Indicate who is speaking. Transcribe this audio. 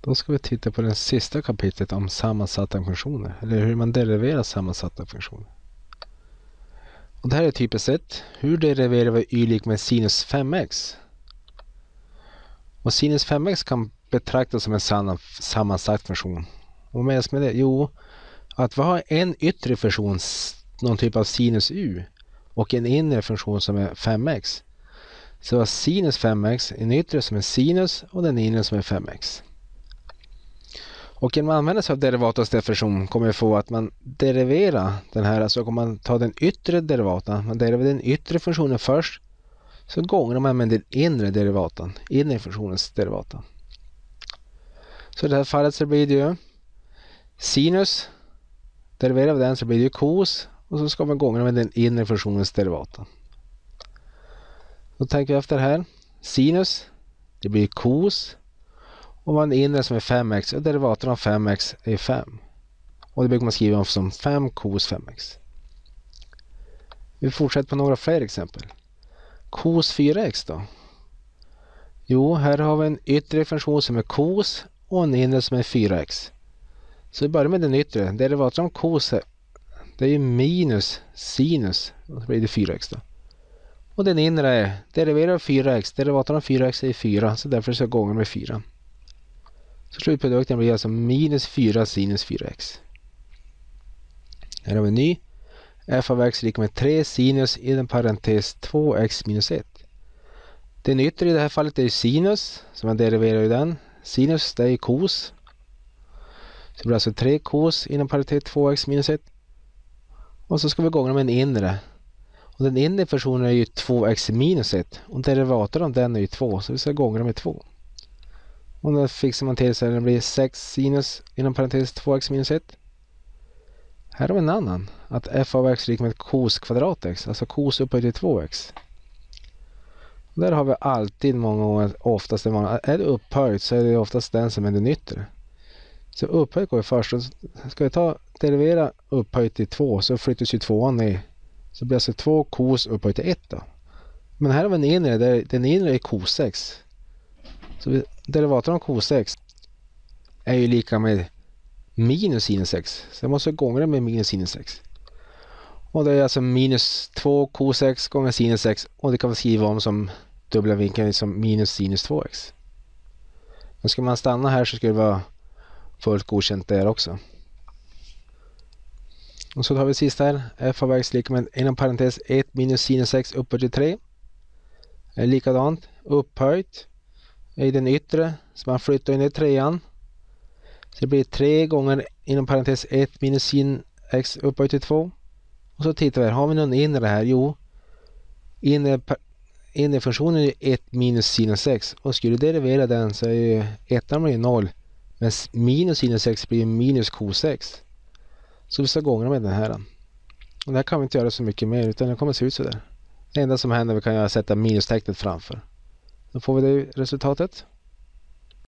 Speaker 1: Då ska vi titta på det sista kapitlet om sammansatta funktioner. Eller hur man deriverar sammansatta funktioner. Och det här är typiskt sett. Hur deriverar vi y lik med sinus 5x? Och sinus 5x kan betraktas som en sammansatt funktion. Och vad menas med det? Jo, att vi har en yttre funktion, någon typ av sinus u, och en inre funktion som är 5x. Så vi har sinus 5x, en yttre som är sinus och den inre som är 5x. Och genom att använda sig av derivatets definition kommer vi få att man deriverar den här, alltså om man tar den yttre derivatan, man deriverar den yttre funktionen först, så gånger man med den inre derivatan, inre funktionens derivata. Så i det här fallet så blir det ju sinus, deriverar vi den så blir det ju cos och så ska man gånger med den inre funktionens derivata. Då tänker vi efter här. Sinus, det blir cos och man inre som är 5x och derivatet av 5x är 5. Och det brukar man skriva om som 5 cos 5x. Vi fortsätter på några fler exempel. Cos 4x då? Jo, här har vi en yttre funktion som är cos och en inre som är 4x. Så vi börjar med den yttre. Derivatet av cos det är ju minus sinus. Och så blir det 4x då. Och den inre är deriverar 4x. Derivatet av 4x är 4 så därför ska jag gånger med 4. Så slutprodukten blir alltså minus 4 sinus 4x. Här har vi en ny. f av x är lika med 3 sinus i den parentes 2x minus 1. Den yttre i det här fallet är sinus, så man deriverar ju den. Sinus det är kos. Så det blir alltså 3 kos inom parentes 2x minus 1. Och så ska vi gånga med en inre. Och den inre funktionen är ju 2x minus 1. Och derivatorn av den är ju 2, så vi ska gånga med 2. Och då fixar man till så att det blir 6 sinus inom parentes 2x minus 1. Här har vi en annan. Att f av x är lika med cos kvadrat x. Alltså cos upphöjt till 2x. Och där har vi alltid många gånger, oftast en vanlig, är det upphöjt så är det oftast den som är den yttre. Så upphöjt går ju först. Ska vi ta derivera upphöjt till 2 så flyttas ju 2an ner. Så blir det alltså 2 cos upphöjt till 1 då. Men här har vi en inre, där den inre är cos x. Så derivaten av cos är ju lika med minus sinus x. Så jag måste det med minus sinus x. Och det är alltså minus 2 cos gånger sinus x och det kan man skriva om som dubbla vinkeln som minus sinus 2x. Men ska man stanna här så skulle det vara fullt godkänt där också. Och så tar vi sista här. f av x lika med inom parentes 1 minus sinus 6 upphöjt till 3. Är likadant. Upphöjt i den yttre. Så man flyttar in i trean. Så det blir 3 gånger inom parentes 1 minus sin x upphöjt till 2. Och så tittar vi här. Har vi någon inre här? Jo. Inre, inre funktionen är 1 minus sinus x. Och skulle du derivera den så är ju ettan blir 0. Men minus sinus x blir minus cos x. Så vi ska gångra med den här. Och det här kan vi inte göra så mycket mer utan det kommer se ut så där. Det enda som händer är att vi kan göra sätta minustecknet framför. Då får vi det resultatet.